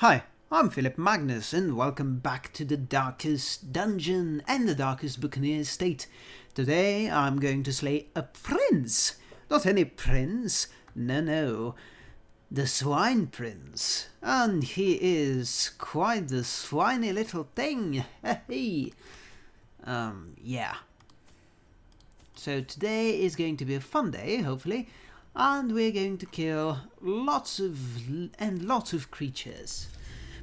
Hi, I'm Philip Magnus and welcome back to the Darkest Dungeon and the Darkest Buccaneer State. Today I'm going to slay a prince! Not any prince, no no, the Swine Prince. And he is quite the swiny little thing, hey! Um, yeah. So today is going to be a fun day, hopefully, and we're going to kill lots of and lots of creatures.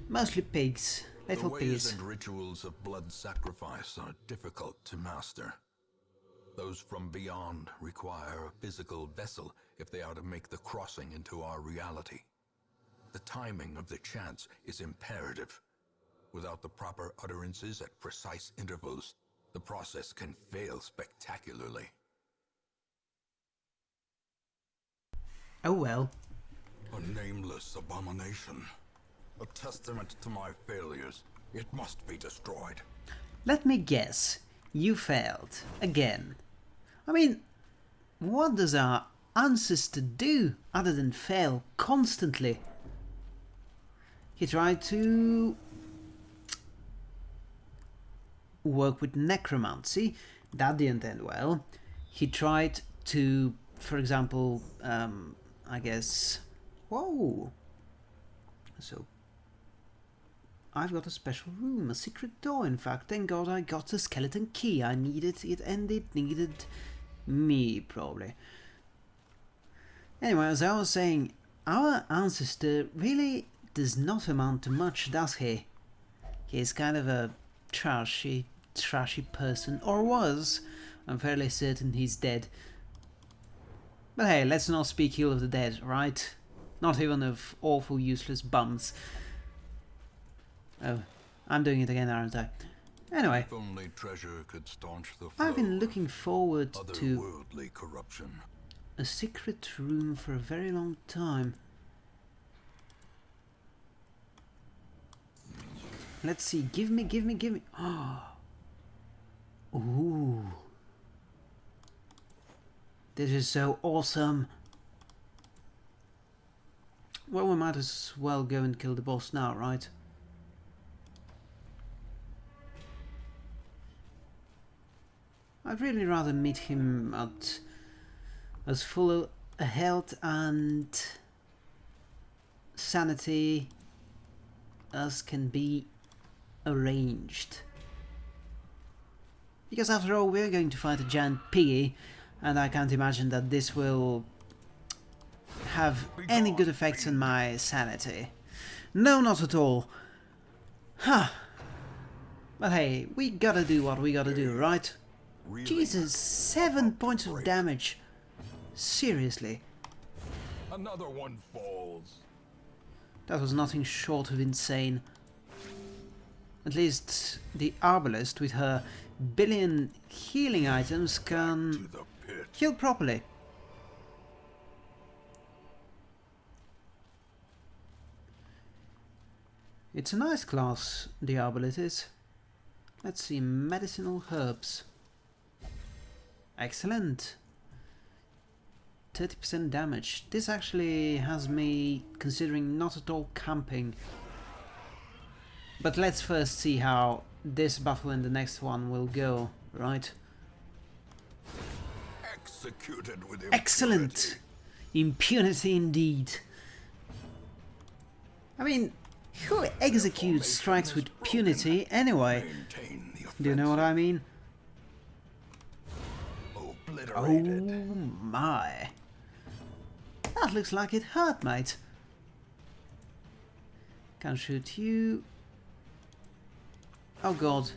Mostly pigs, little the ways pigs. and rituals of blood sacrifice are difficult to master. Those from beyond require a physical vessel if they are to make the crossing into our reality. The timing of the chants is imperative. Without the proper utterances at precise intervals, the process can fail spectacularly. Oh well. A nameless abomination. A testament to my failures. It must be destroyed. Let me guess. You failed. Again. I mean, what does our ancestor do other than fail constantly? He tried to work with necromancy. That didn't end well. He tried to, for example, um, I guess... Whoa! So I've got a special room, a secret door in fact. Thank god I got a skeleton key. I needed it and it needed me, probably. Anyway, as I was saying, our ancestor really does not amount to much, does he? He's kind of a trashy, trashy person, or was. I'm fairly certain he's dead. But hey, let's not speak ill of the dead, right? Not even of awful useless bums. Oh, I'm doing it again, aren't I? Anyway, If only treasure could staunch the I've been looking forward to corruption. a secret room for a very long time. Let's see, give me, give me, give me. Ooh. This is so awesome. Well, we might as well go and kill the boss now, right? I'd really rather meet him at as full a health and sanity as can be arranged. Because after all, we're going to fight a giant piggy, and I can't imagine that this will have any good effects on my sanity. No, not at all. Huh. But hey, we gotta do what we gotta do, right? Really Jesus, seven points of damage. Seriously, Another one falls. that was nothing short of insane. At least the Arbalest with her billion healing items can. Heal properly. It's a nice class, the Arbalest is. Let's see, medicinal herbs. Excellent. 30% damage. This actually has me considering not at all camping. But let's first see how this battle and the next one will go, right? Executed with Excellent! Impunity indeed. I mean, who executes strikes with punity anyway? Do you know what I mean? Oh my. That looks like it hurt, mate. Can't shoot you. Oh god.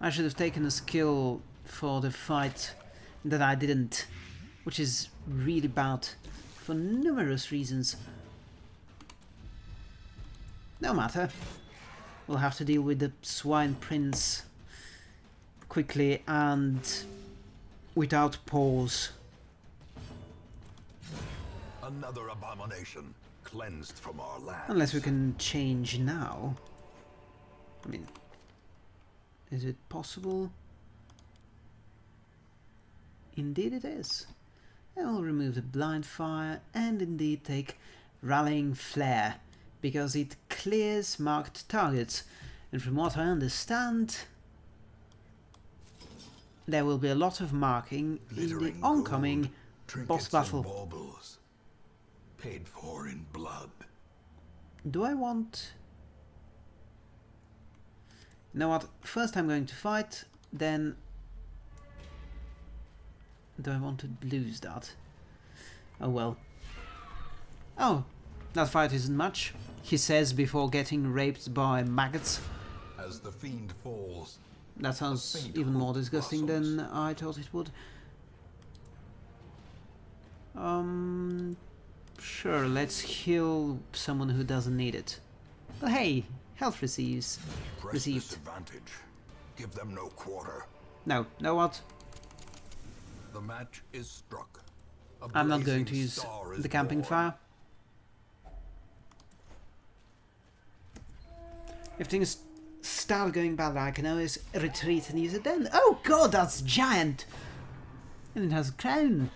I should have taken a skill for the fight that I didn't. Which is really bad. For numerous reasons. No matter. We'll have to deal with the Swine Prince quickly and without pause. Another abomination cleansed from our land. Unless we can change now. I mean, is it possible? Indeed it is. And we'll remove the blind fire and indeed take Rallying Flare because it clears marked targets. And from what I understand, there will be a lot of marking in the oncoming gold, boss battle. baubles, paid for in blood. Do I want... You know what? First I'm going to fight, then... Do I want to lose that? Oh well. Oh, that fight isn't much, he says before getting raped by maggots. As the fiend falls, That sounds even more disgusting than I thought it would. Um, sure, let's heal someone who doesn't need it. But hey, health receives. press Received. Give them no quarter. No, know what? The match is struck. A I'm not going to use the camping born. fire. If things start going bad, I can always retreat and use it then. Oh god, that's giant! And it has a crown.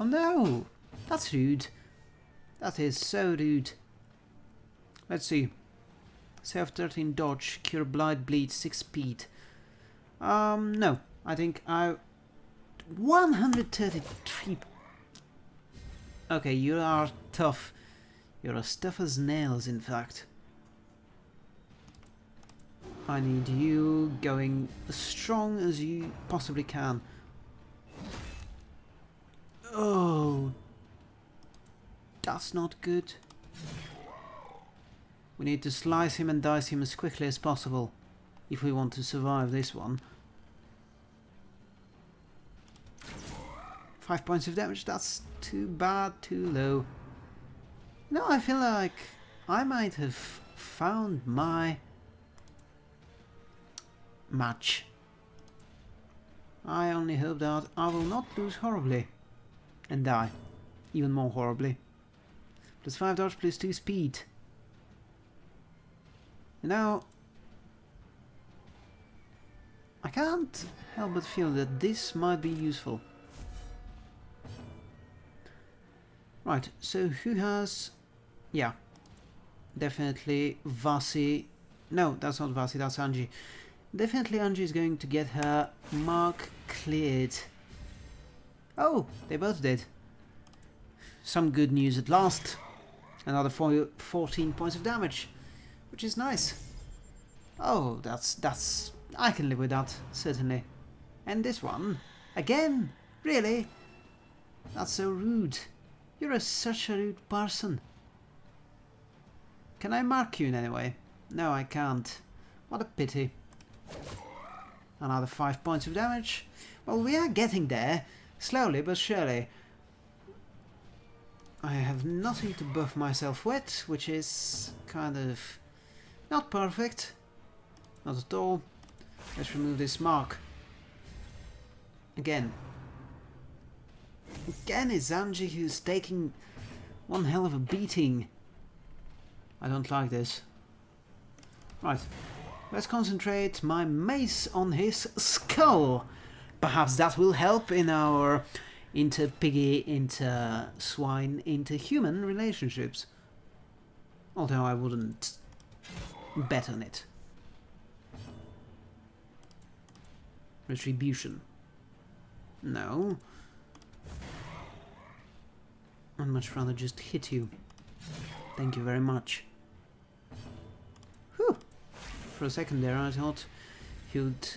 Oh no! That's rude. That is so rude. Let's see. Self 13 dodge, cure blight bleed 6 speed. Um, no. I think I 133. Okay, you are tough. You're as tough as nails, in fact. I need you going as strong as you possibly can. Oh, that's not good. We need to slice him and dice him as quickly as possible if we want to survive this one. Five points of damage, that's too bad, too low. No, I feel like I might have found my match. I only hope that I will not lose horribly and die even more horribly. Plus 5 dodge, plus 2 speed. Now, I can't help but feel that this might be useful. Right, so who has... Yeah, definitely Vasi. No, that's not Vasi, that's Angie. Definitely Angie is going to get her mark cleared. Oh, they both did. Some good news at last. Another four, 14 points of damage, which is nice. Oh, that's that's I can live with that certainly. And this one again, really? That's so rude. You're a, such a rude person. Can I mark you in any way? No, I can't. What a pity. Another five points of damage. Well, we are getting there, slowly but surely. I have nothing to buff myself with, which is kind of not perfect. Not at all. Let's remove this mark. Again. Again, it's Angie who's taking one hell of a beating. I don't like this. Right. Let's concentrate my mace on his skull. Perhaps that will help in our inter-piggy, inter-swine, inter-human relationships. Although I wouldn't bet on it. Retribution. No. I'd much rather just hit you. Thank you very much. Whew. For a second there I thought he'd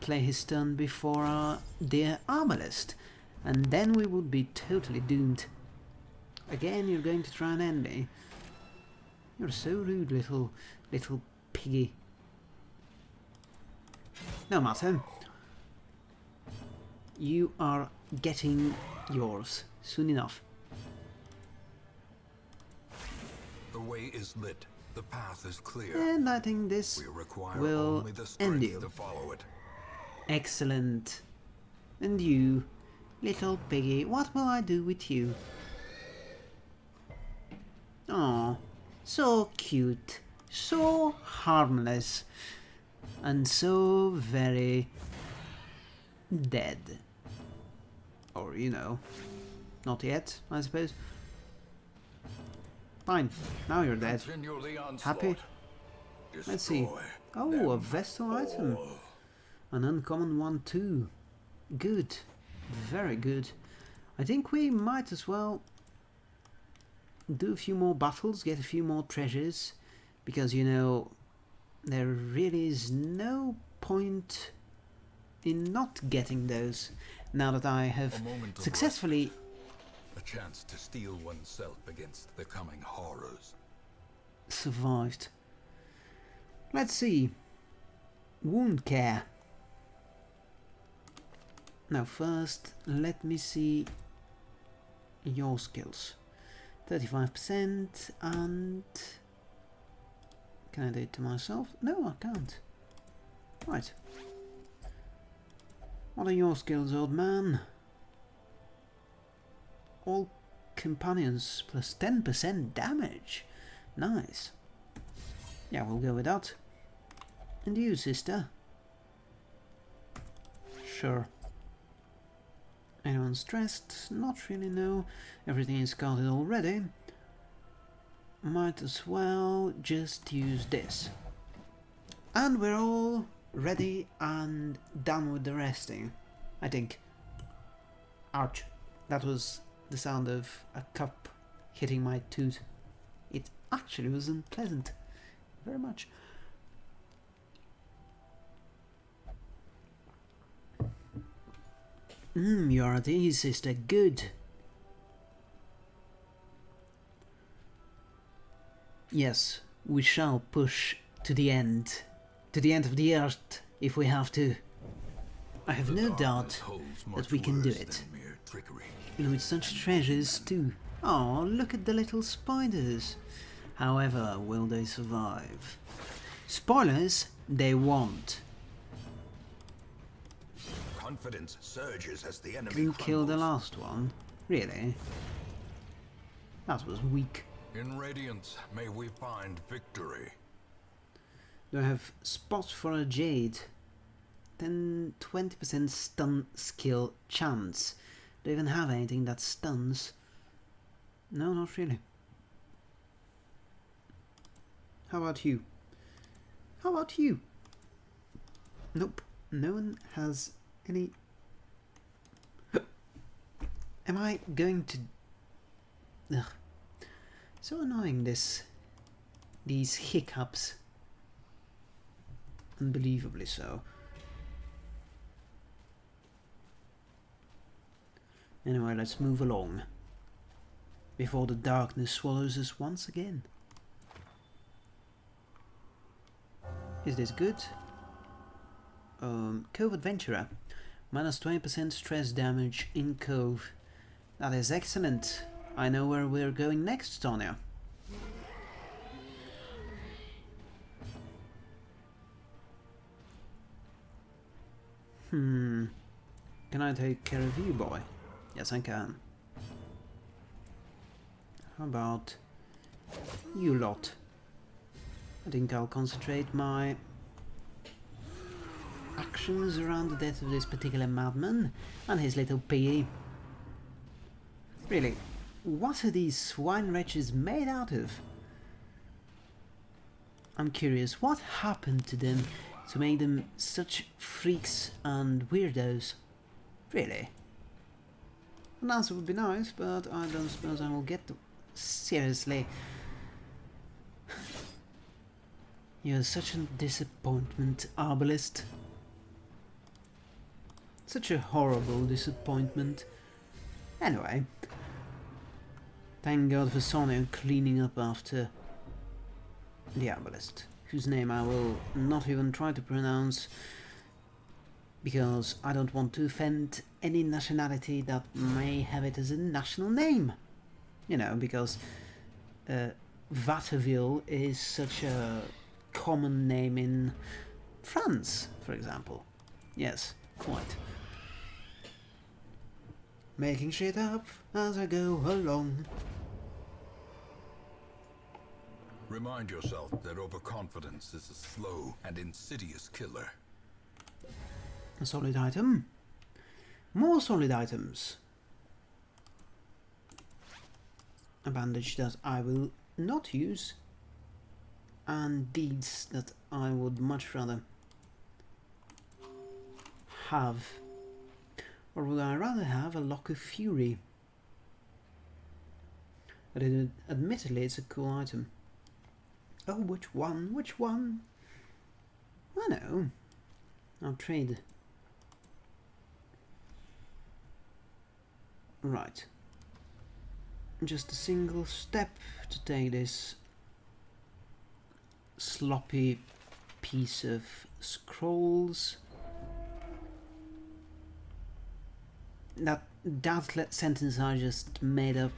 play his turn before our dear Arbalest, and then we would be totally doomed. Again, you're going to try and end me. You're so rude, little, little piggy. No matter. You are getting yours soon enough. The way is lit. The path is clear. And I think this We will only the end you. to follow it. Excellent. And you, little piggy, what will I do with you? Oh, so cute, so harmless, and so very dead. Or, you know, Not yet, I suppose. Fine, now you're dead. Happy? Let's see. Oh, a Vestal item. An uncommon one too. Good. Very good. I think we might as well do a few more battles, get a few more treasures, because you know there really is no point in not getting those now that I have successfully A chance to steel oneself against the coming horrors. survived. Let's see. Wound care. Now first, let me see your skills. 35% and... Can I do it to myself? No, I can't. Right. What are your skills, old man? All companions plus 10% damage. Nice. Yeah, we'll go with that. And you, sister? Sure. Anyone stressed? Not really, no. Everything is counted already. Might as well just use this. And we're all ready and done with the resting. I think. Ouch. That was the sound of a cup hitting my tooth. It actually was unpleasant. Very much. Mmm, you're at ease, sister. Good. Yes, we shall push to the end. To the end of the earth, if we have to. I have no doubt that we can do it. Trickery. With such treasures too. Oh, look at the little spiders. However, will they survive? Spoilers, they won't. Confidence surges as the enemy Can kill the last one? Really? That was weak. In Radiance, may we find victory. Do I have spot for a jade? Then 20% stun skill chance. Do even have anything that stuns? No, not really. How about you? How about you? Nope. No one has any... Am I going to... Ugh. So annoying this... These hiccups. Unbelievably so. Anyway, let's move along. Before the darkness swallows us once again. Is this good? Um, Cove Adventurer. Minus 20% stress damage in Cove. That is excellent. I know where we're going next, Tonya. Hmm. Can I take care of you, boy? Yes, I can. How about you lot? I think I'll concentrate my actions around the death of this particular madman and his little piggy. Really, what are these swine wretches made out of? I'm curious, what happened to them to make them such freaks and weirdos? Really? An answer would be nice, but I don't suppose I will get to... Seriously. You're such a disappointment, Arbalest. Such a horrible disappointment. Anyway. Thank God for Sonia cleaning up after the Arbalest, whose name I will not even try to pronounce because I don't want to offend any nationality that may have it as a national name. You know, because uh, Vatteville is such a common name in France, for example. Yes, quite. Making shit up as I go along. Remind yourself that overconfidence is a slow and insidious killer. A solid item. More solid items. a bandage that I will not use and deeds that I would much rather have. Or would I rather have a Lock of Fury? But it, admittedly it's a cool item. Oh which one? Which one? I know. I'll trade right just a single step to take this sloppy piece of scrolls. That that sentence I just made up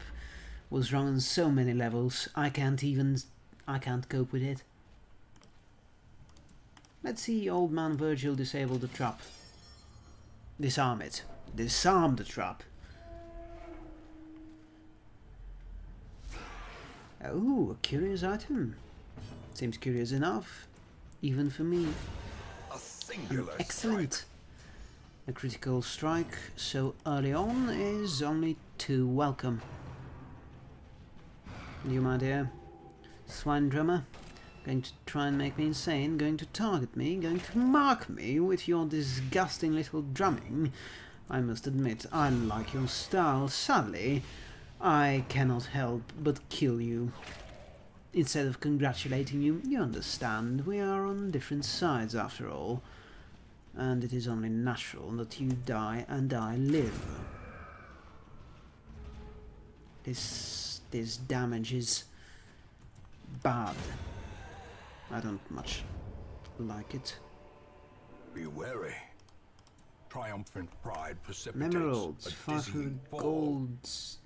was wrong on so many levels. I can't even I can't cope with it. Let's see old man Virgil disable the trap. Disarm it. Disarm the trap. Oh, a curious item. Seems curious enough, even for me. A singular excellent. Strike. A critical strike so early on is only too welcome. You, my dear, swine drummer, going to try and make me insane, going to target me, going to mark me with your disgusting little drumming. I must admit, I like your style, sadly. I cannot help but kill you. Instead of congratulating you, you understand, we are on different sides after all, and it is only natural that you die and I live. This, this damage is bad. I don't much like it. Be wary. Triumphant pride precipitates Emeralds, a 500 dizzying fall. golds,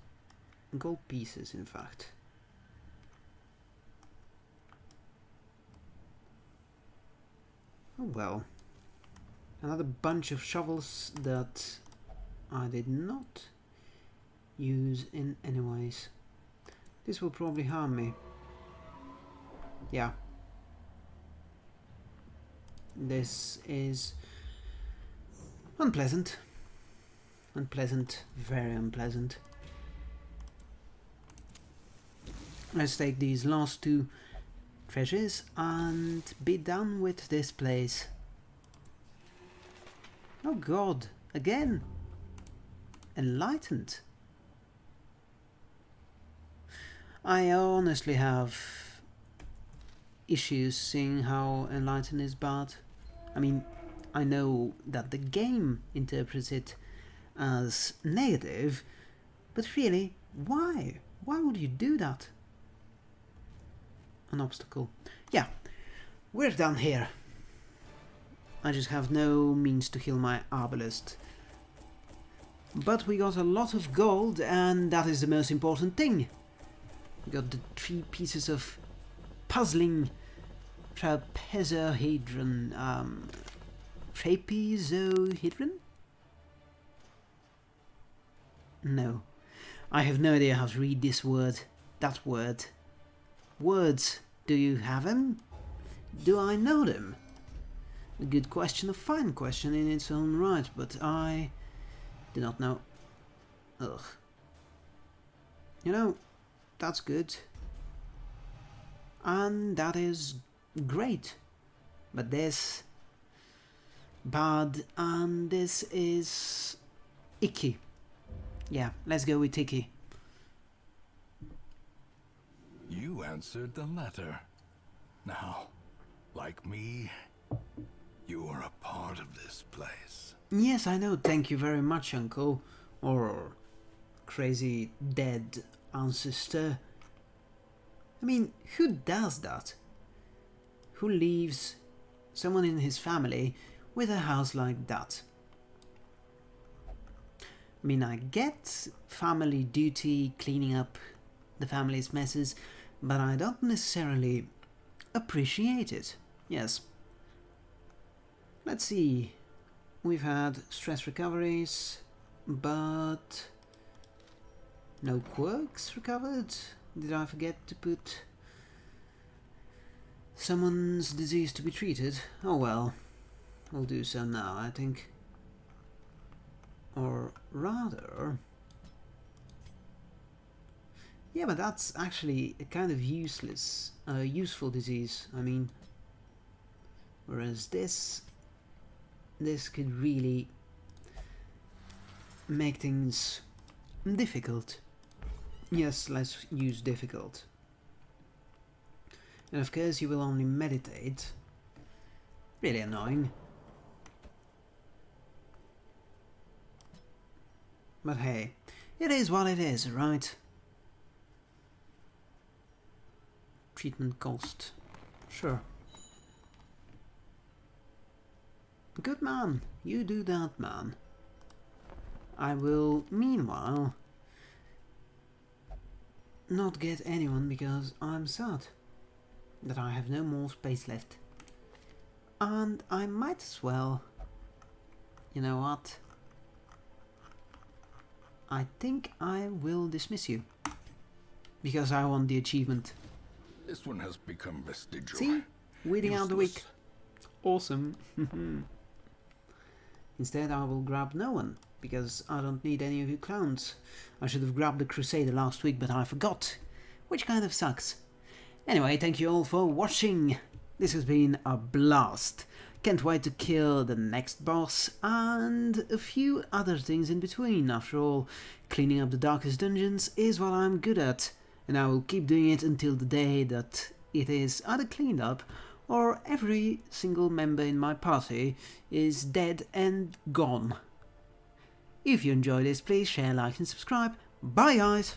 gold pieces in fact. Oh well. Another bunch of shovels that I did not use in any ways. This will probably harm me. Yeah. This is unpleasant. Unpleasant, very unpleasant. Let's take these last two treasures and be done with this place. Oh god, again! Enlightened. I honestly have issues seeing how enlightened is bad. I mean, I know that the game interprets it as negative, but really, why? Why would you do that? An obstacle. Yeah, we're done here. I just have no means to heal my arbalest. But we got a lot of gold, and that is the most important thing. We got the three pieces of puzzling trapezohedron, um, trapezohedron? No. I have no idea how to read this word, that word. Words. Do you have them? Do I know them? A good question, a fine question in its own right, but I do not know. Ugh. You know, that's good. And that is great. But this bad and this is icky. Yeah, let's go with icky. You answered the letter. Now, like me, you are a part of this place. Yes, I know. Thank you very much, Uncle. Or crazy dead ancestor. I mean, who does that? Who leaves someone in his family with a house like that? I mean, I get family duty, cleaning up the family's messes, but I don't necessarily appreciate it. Yes. Let's see. We've had stress recoveries, but no quirks recovered. Did I forget to put someone's disease to be treated? Oh well, we'll do so now, I think. Or rather, Yeah, but that's actually a kind of useless, uh, useful disease. I mean, whereas this, this could really make things difficult. Yes, let's use difficult. And of course you will only meditate. Really annoying. But hey, it is what it is, right? Treatment cost. Sure. Good man, you do that, man. I will, meanwhile, not get anyone because I'm sad that I have no more space left. And I might as well, you know what, I think I will dismiss you. Because I want the achievement. This one has become vestigial. See? Weeding out the weak. Useless. Awesome. Instead I will grab no one, because I don't need any of you clowns. I should have grabbed the Crusader last week, but I forgot. Which kind of sucks. Anyway, thank you all for watching. This has been a blast. Can't wait to kill the next boss and a few other things in between. After all, cleaning up the darkest dungeons is what I'm good at, and I will keep doing it until the day that it is either cleaned up or every single member in my party is dead and gone. If you enjoyed this, please share, like and subscribe. Bye guys!